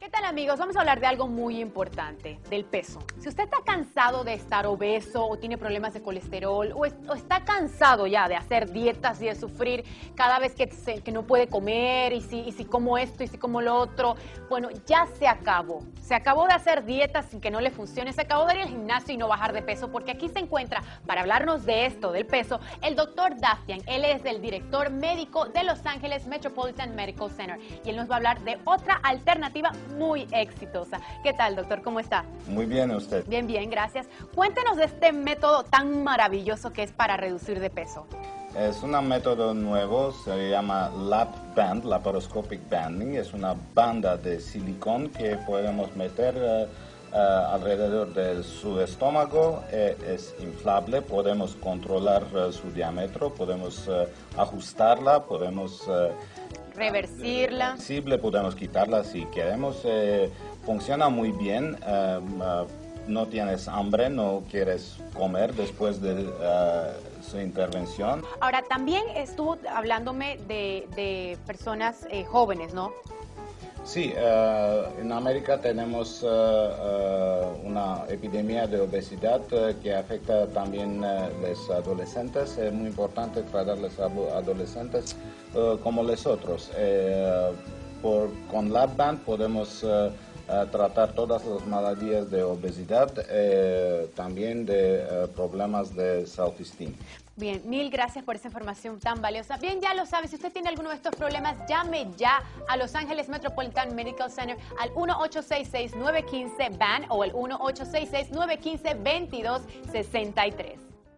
¿Qué tal amigos? Vamos a hablar de algo muy importante, del peso. Si usted está cansado de estar obeso o tiene problemas de colesterol o, está cansado ya de hacer dietas y de sufrir cada vez que, no puede comer y si, y como esto y si como lo otro, bueno, ya se acabó. Se acabó de hacer dietas sin que no le funcione, se acabó de ir al gimnasio y no bajar de peso porque aquí se encuentra para hablarnos de esto, del peso, el doctor Dafian. Él es el director médico de Los Ángeles Metropolitan Medical Center y él nos va a hablar de otra alternativa muy exitosa. ¿Qué tal, doctor? ¿Cómo está? Muy bien, usted. Bien, bien, gracias. Cuéntenos de este método tan maravilloso que es para reducir de peso. Es un método nuevo, se llama Lap Band, Laparoscopic Banding. Es una banda de silicón que podemos meter eh, eh, alrededor de su estómago. Eh, es inflable, podemos controlar su diámetro, podemos ajustarla, podemos reversirla. Reversible, podemos quitarla si queremos. Eh, funciona muy bien. Eh, eh, no tienes hambre, no quieres comer después de su intervención. Ahora, también estuvo hablándome de, de personas jóvenes, ¿no? Sí, uh, en América tenemos uh, uh, una epidemia de obesidad que afecta también a los adolescentes. Es muy importante tratar a los adolescentes como los otros. Por, con LabBand podemos tratar todas las maladias de obesidad, también de problemas de self-esteem. Bien, mil gracias por esa información tan valiosa. Bien, ya lo sabe, si usted tiene alguno de estos problemas, llame ya a Los Ángeles Metropolitan Medical Center al 1-866-915-BAN o el 1-866-915-2263.